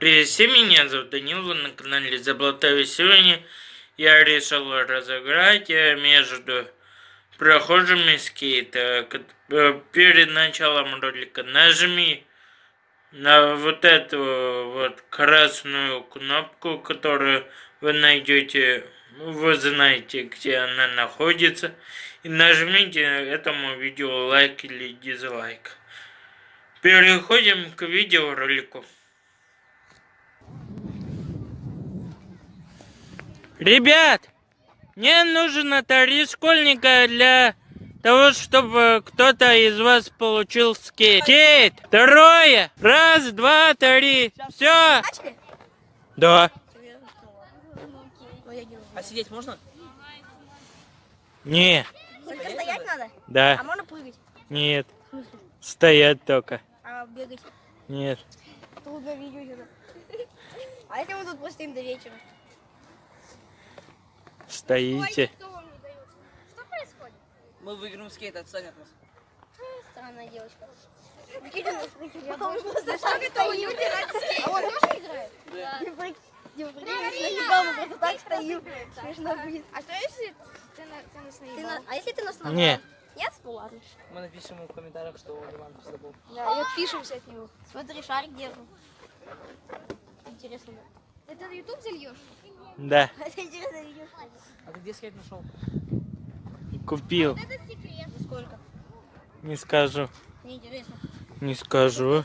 Привет всем, меня зовут Данил, вы на канале Заблатаю. Сегодня я решил разыграть э, между прохожими скейта. Э, перед началом ролика нажми на вот эту вот красную кнопку, которую вы найдете, вы знаете, где она находится. И нажмите этому видео лайк или дизлайк. Переходим к видеоролику. Ребят, мне нужен три школьника для того, чтобы кто-то из вас получил скейт. Скейт! Трое! Раз, два, три. Все! Да. А сидеть можно? Не. Только стоять надо? А Да. можно прыгать? Нет. Стоять только. А бегать? Нет. Трудно видео. А если мы тут постоим до вечера? Стоите. Кто вам не дает? Что происходит? Мы выиграем скейт, отстань от нас. Странная девочка. Люди. А он тоже играет? Да. Прикинь, мы просто так стоим. Смешно будет. А что если ты, на, ты нас Ты наебал? на- А если ты нас Не. набрал? Нет? Ну ладно. Мы напишем ему в комментариях, что он Иван забыл. Да, и отпишемся от него. Смотри, шарик держу. Интересно. Это на YouTube зальешь? Да. А ты где скейт нашел? Купил. Это секрет. Сколько? Не скажу. Не скажу.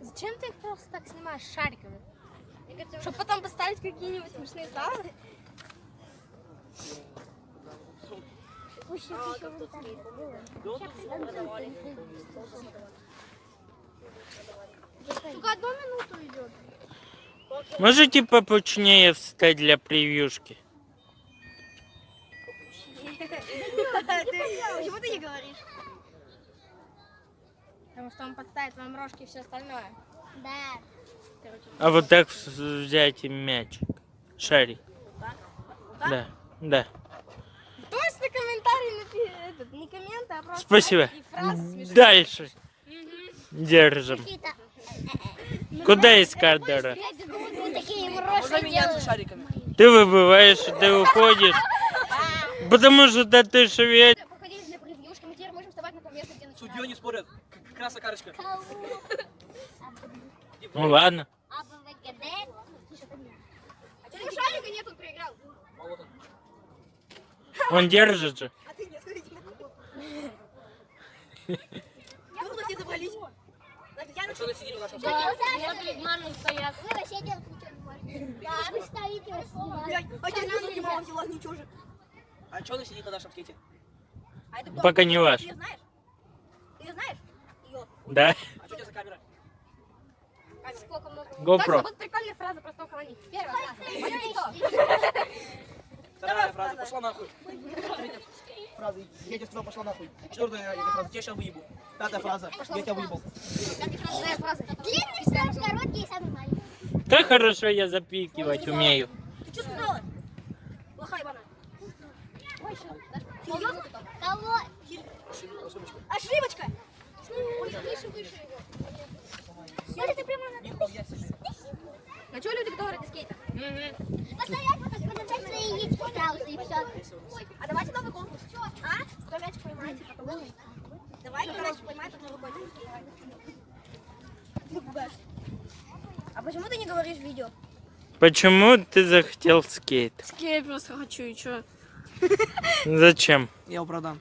Зачем ты их просто так снимаешь шариками? Чтобы потом поставить какие-нибудь смешные славы. Только одну минуту идет. Можете попучнее встать для превьюшки? Почему ты не говоришь? Потому что он подставит вам рожки и все остальное. Да. А вот так взять мячик. Шарик. Да. Да. Точно комментарий напи... этот, не комменты, а просто Спасибо. Дальше. Держим. Куда Можно меняться шариками? Ты выбываешь, ты уходишь. Потому что да ты швед. Судьей не спорят. К- как раз окарочка. Ну ладно. А шарика нет, он проиграл. Он. Держит же. А ты не смотрите. Я А что на сиденье нашем Мамы стоят. Вы вообще делать ничего не можете. Да, вы стоите. А я не мама взяла ничего же. А что на сидит на нашем скейте? А это кто? Пока не ваш. Ты ее знаешь? Ты ее знаешь? Ее. Да? А что у тебя за камера? Сколько много. GoPro. Вот прикольная фраза про столько они. Первая фраза. Вторая фраза. Пошла нахуй. Фраза. Я тебе сказал, пошла нахуй. Четвертая фраза. Я сейчас выебу. Пятая фраза. Я тебя выебал. Шестая фраза. Длинный, самый короткий и самый маленький. Как хорошо я запикивать умею. Ты что сказала? Плохая бана. Кого? Ошибочка. Выше, выше его. Смотри, ты прямо на... А что люди, которые ради скейта? Постоять, потом подержать свои яички сразу и все. А давайте новый конкурс. А? Кто мячик поймает, типа, того. Давай, кто мячик поймает, тот новый конкурс. Ты пугаешь. А в видео? Почему ты захотел скейт? Скейт просто хочу, и что? Зачем? Я его продам.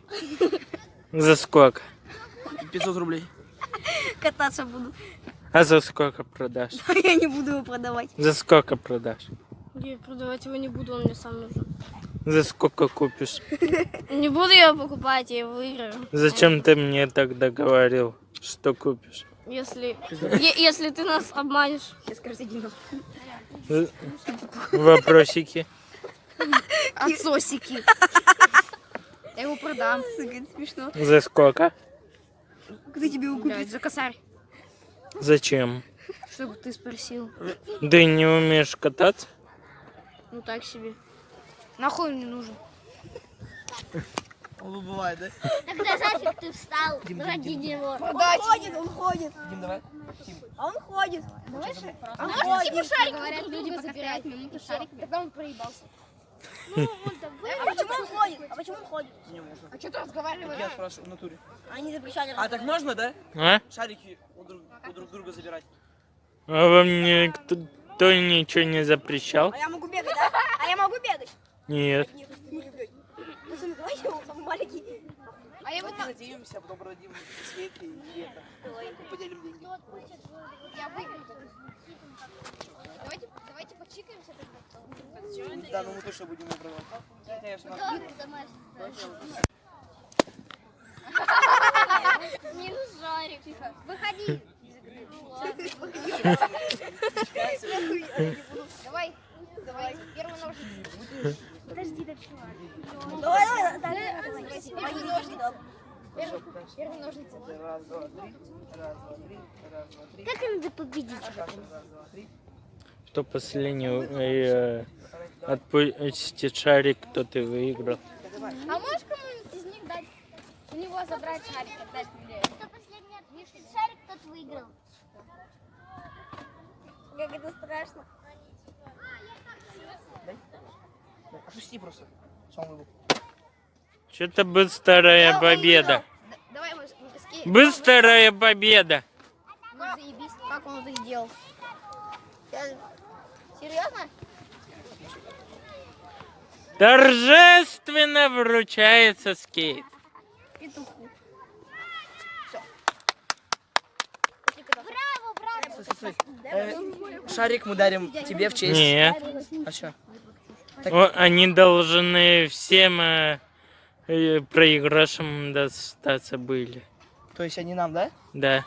За сколько? 500 рублей. Кататься буду. А за сколько продашь? Я не буду его продавать. За сколько продашь? Я продавать его не буду, он мне сам нужен. За сколько купишь? Не буду я его покупать, я его выиграю. Зачем ты мне тогда говорил, что купишь? Если, если ты нас обманешь. Сейчас Вопросики. Отсосики. Я его продам. Смешно. За сколько? Кто тебе его Блядь, за косарь. Зачем? Чтобы ты спросил. Ты не умеешь кататься? Ну так себе. Нахуй он не нужен. Он бывает, да? Тогда Сашик, ты встал Дим, ради Дим, него. Он ходит, он ходит. Дим, давай. Дим. А он ходит. Давай А он Может, типа ходит. шарик говорят, люди пока собирают минуту шарик. Тогда он проебался. А почему он ходит? А почему он ходит? Не можно. А что ты разговариваешь? Я спрашиваю в натуре. Они запрещали. А так можно, да? А? Шарики у друг, у друг друга забирать. А вам никто кто ничего не запрещал? А я могу бегать, да? А я могу бегать? Нет. Нет, не могу бегать. Пацаны, давайте его самый маленький. А я вот Давайте надеемся, потом продадим скейт и это. Поделим деньги. я выиграю. Давайте, давайте почикаемся тогда. Да, ну мы точно будем я ж на- Не жарик. Выходи. Давай, давай, первый ножницы. Подожди, да чувак. Давай, давай, давай. Первый ножницы. Первый, первый ножницы. Раз, два, три. Раз, два, три. Раз, два, три. Как надо победить? Раз, два, три. Кто последний э, отпустит шарик, тот и выиграл. А можешь кому-нибудь из них дать? У него забрать шарик, когда стреляет. Кто последний отвешивает шарик, тот выиграл. Как это страшно. Да, Опусти просто. Сам выбыл. Что-то быстрая победа. Давай Быстрая победа. Ну, заебись. Как он это сделал? Серьезно? Торжественно вручается скейт. Петуху. Браво, браво. Стой, стой. Э, Шарик мы дарим тебе в честь. Нет. А что? О, они должны всем э, э, проигравшим достаться были. То есть они нам, да? Да.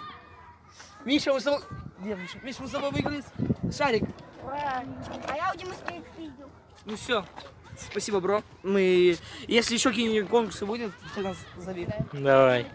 Миша, мы с тобой... Где Миша? Миша, мы с тобой выиграли шарик. Ура. А я у Димы скейт видел. Ну все. Спасибо, бро. Мы... Если еще какие-нибудь конкурсы будут, ты нас зови. Давай.